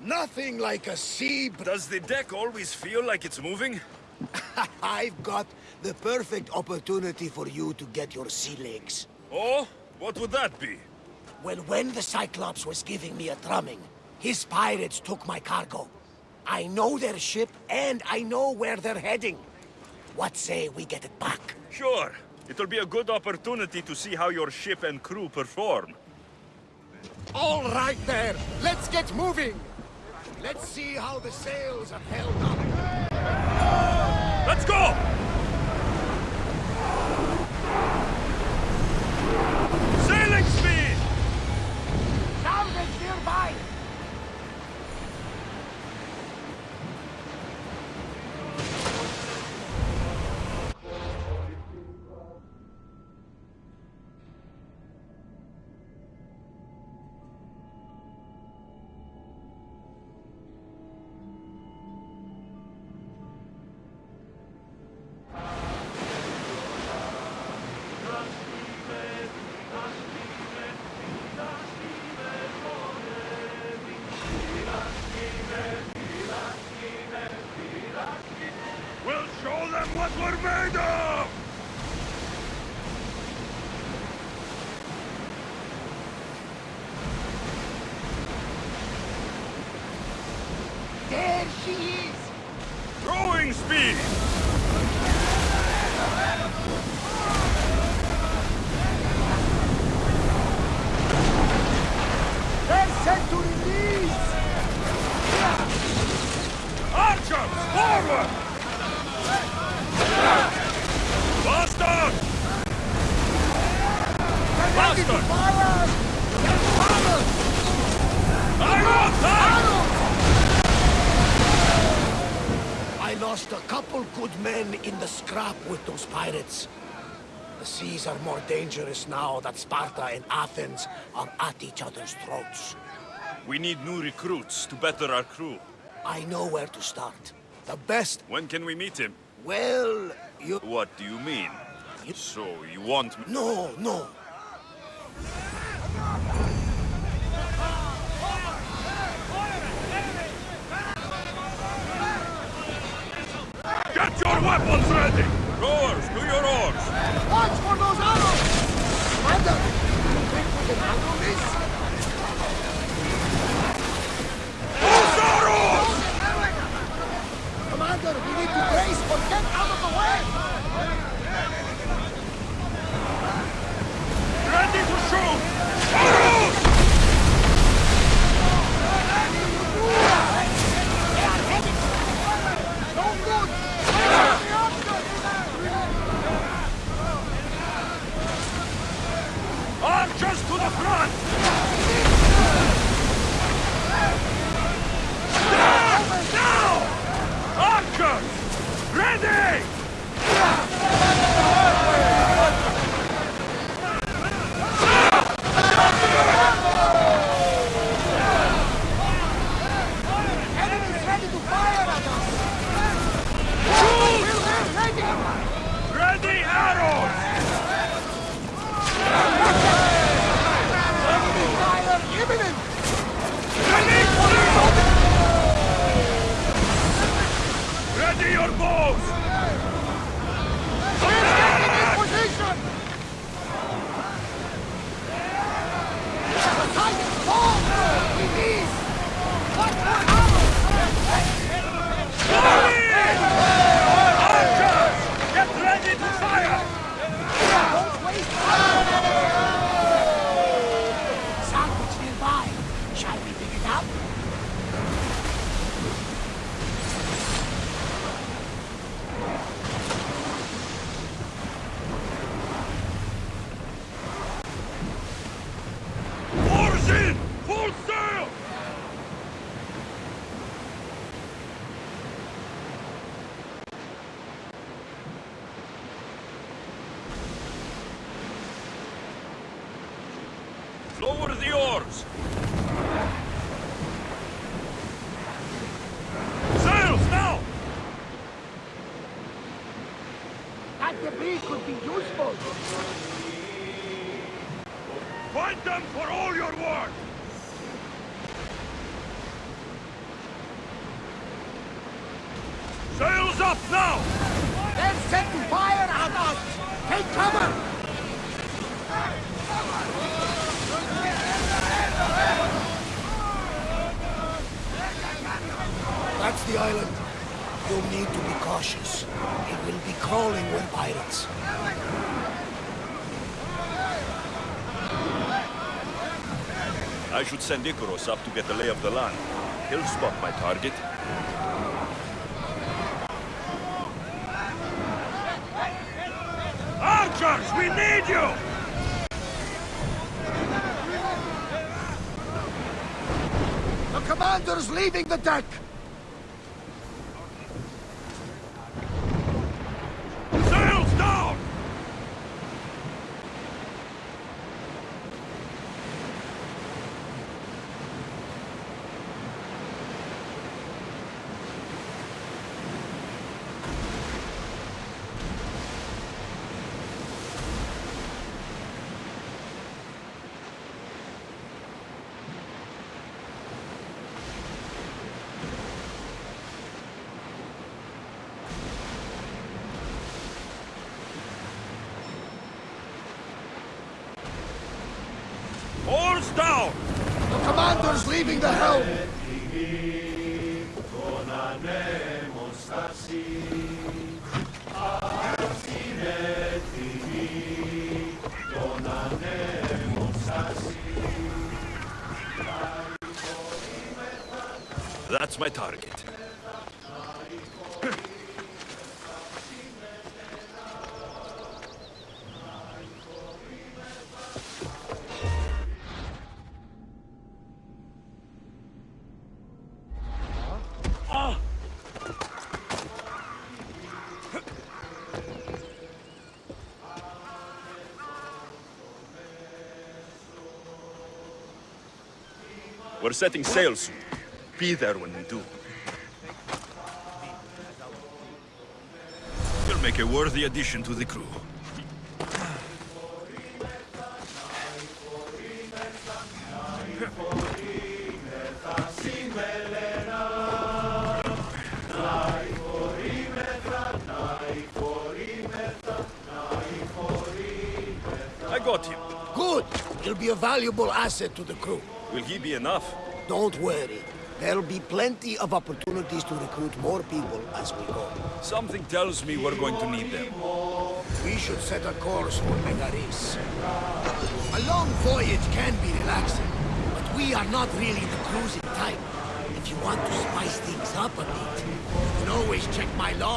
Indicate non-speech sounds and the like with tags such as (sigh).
Nothing like a sea... Does the deck always feel like it's moving? (laughs) I've got the perfect opportunity for you to get your sea legs. Oh? What would that be? Well, when the Cyclops was giving me a drumming, his pirates took my cargo. I know their ship, and I know where they're heading. What say we get it back? Sure. It'll be a good opportunity to see how your ship and crew perform. All right there! Let's get moving! Let's see how the sails are held up. Let's go! She is! Rowing speed! They're set to release! Archers, forward! Bastard! Bastard! Fire! Fire! Good men in the scrap with those pirates. The seas are more dangerous now that Sparta and Athens are at each other's throats. We need new recruits to better our crew. I know where to start. The best... When can we meet him? Well, you... What do you mean? So, you want me... No, no. Get your weapons ready! Rowers, to your oars! Watch for those arrows! Commander, you think we can handle this? Those arrows! Commander, we need to brace or get out of the way! Ready to shoot! Arrows! No good! Archers to the front! Now! Now! Archers! Ready! Enemies ready to fire at us! Shoot! We're ready! Ready arrows! Enemy fire imminent! Ready Ready Lower the oars! Sails, now! That debris could be useful! Fight them for all your work! Sails up now! They're setting fire at us! Take cover! The island. You'll need to be cautious. It will be crawling with pirates. I should send Ikaros up to get the lay of the land. He'll spot my target. Archers, we need you! The commander's leaving the deck! Sails down! Oars down! The commander's leaving the helm! That's my target. We're setting sail soon. Be there when we do. You'll make a worthy addition to the crew. I got him. Good! He'll be a valuable asset to the crew. Will he be enough? Don't worry. There'll be plenty of opportunities to recruit more people as we go. Something tells me we're going to need them. We should set a course for Megaris. A long voyage can be relaxing, but we are not really the cruising type. If you want to spice things up a bit, you can always check my log.